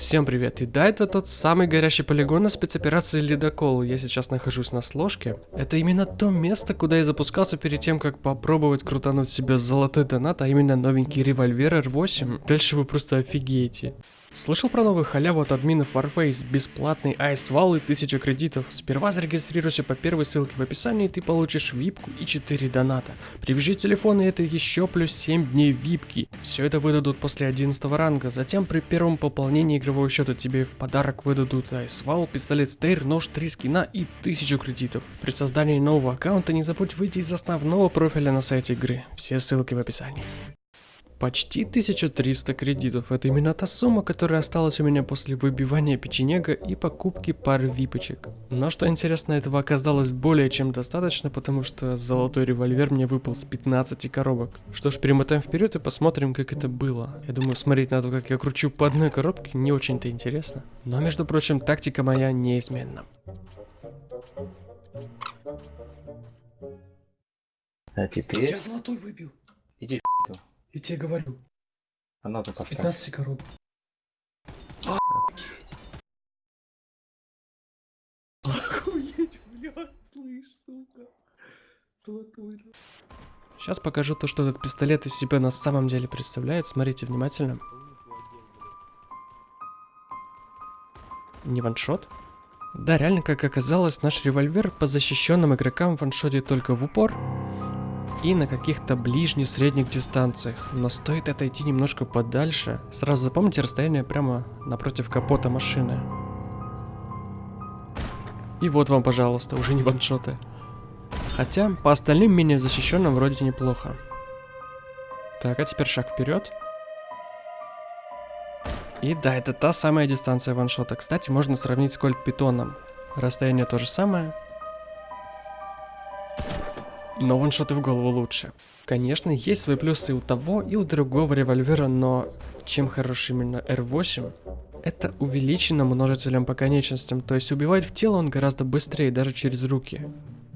Всем привет, и да, это тот самый горящий полигон на спецоперации Ледокол. Я сейчас нахожусь на сложке. Это именно то место, куда я запускался перед тем, как попробовать крутануть себе золотой донат, а именно новенький револьвер R8. Дальше вы просто офигеете. Слышал про новую халяву от админов Warface, бесплатный айствал и 1000 кредитов. Сперва зарегистрируйся по первой ссылке в описании, и ты получишь випку и 4 доната. Привяжи телефон и это еще плюс 7 дней випки. Все это выдадут после 11 ранга, затем при первом пополнении игрового счета тебе в подарок выдадут айствал, пистолет стейр, нож, 3 скина и 1000 кредитов. При создании нового аккаунта не забудь выйти из основного профиля на сайте игры. Все ссылки в описании. Почти 1300 кредитов. Это именно та сумма, которая осталась у меня после выбивания печенега и покупки пары випочек. Но что интересно, этого оказалось более чем достаточно, потому что золотой револьвер мне выпал с 15 коробок. Что ж, перемотаем вперед и посмотрим, как это было. Я думаю, смотреть на то, как я кручу по одной коробке, не очень-то интересно. Но, между прочим, тактика моя неизменна. А теперь... Я золотой выбил. Я тебе говорю. А ну-ка С поставь. 15 коробок. Охуеть, блядь, слышь, сука. Золотой. Сейчас покажу то, что этот пистолет из себя на самом деле представляет. Смотрите внимательно. Не ваншот? Да, реально, как оказалось, наш револьвер по защищенным игрокам ваншотит только в упор и на каких-то ближних-средних дистанциях. Но стоит отойти немножко подальше, сразу запомните расстояние прямо напротив капота машины. И вот вам, пожалуйста, уже не ваншоты. Хотя, по остальным менее защищенным вроде неплохо. Так, а теперь шаг вперед. И да, это та самая дистанция ваншота. Кстати, можно сравнить с кольт питоном. Расстояние то же самое, но ваншоты в голову лучше. Конечно, есть свои плюсы у того и у другого револьвера, но чем хорош именно R8, это увеличено множителем по конечностям, то есть убивает в тело он гораздо быстрее, даже через руки.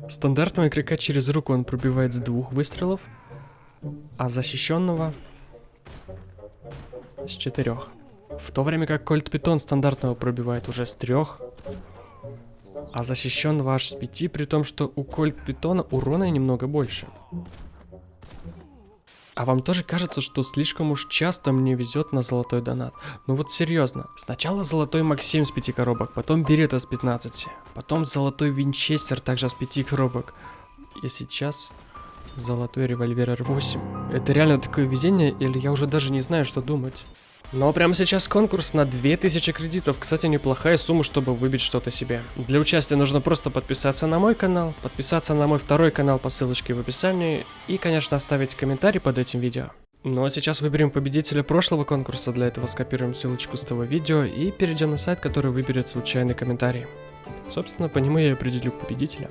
Стандартного игрока через руку он пробивает с двух выстрелов, а защищенного с четырех. В то время как Кольт Питон стандартного пробивает уже с трех, а защищенного аж с 5, при том, что у Кольт Питона урона немного больше. А вам тоже кажется, что слишком уж часто мне везет на золотой донат? Ну вот серьезно, сначала золотой Максим с 5 коробок, потом Берета с 15, потом золотой Винчестер также с 5 коробок. И сейчас золотой револьвер R8. Это реально такое везение, или я уже даже не знаю, что думать. Но прямо сейчас конкурс на 2000 кредитов. Кстати, неплохая сумма, чтобы выбить что-то себе. Для участия нужно просто подписаться на мой канал, подписаться на мой второй канал по ссылочке в описании и, конечно, оставить комментарий под этим видео. Ну а сейчас выберем победителя прошлого конкурса, для этого скопируем ссылочку с того видео и перейдем на сайт, который выберет случайный комментарий. Собственно, по нему я и определю победителя.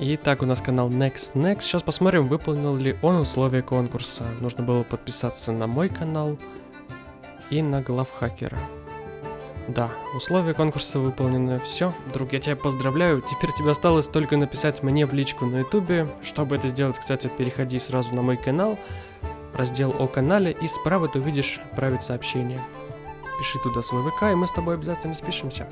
Итак, у нас канал Next Next. Сейчас посмотрим, выполнил ли он условия конкурса. Нужно было подписаться на мой канал и на главхакера. Да, условия конкурса выполнены. Все, друг, я тебя поздравляю. Теперь тебе осталось только написать мне в личку на ютубе. Чтобы это сделать, кстати, переходи сразу на мой канал, раздел о канале, и справа ты увидишь «Отправить сообщение». Пиши туда свой ВК, и мы с тобой обязательно спишемся.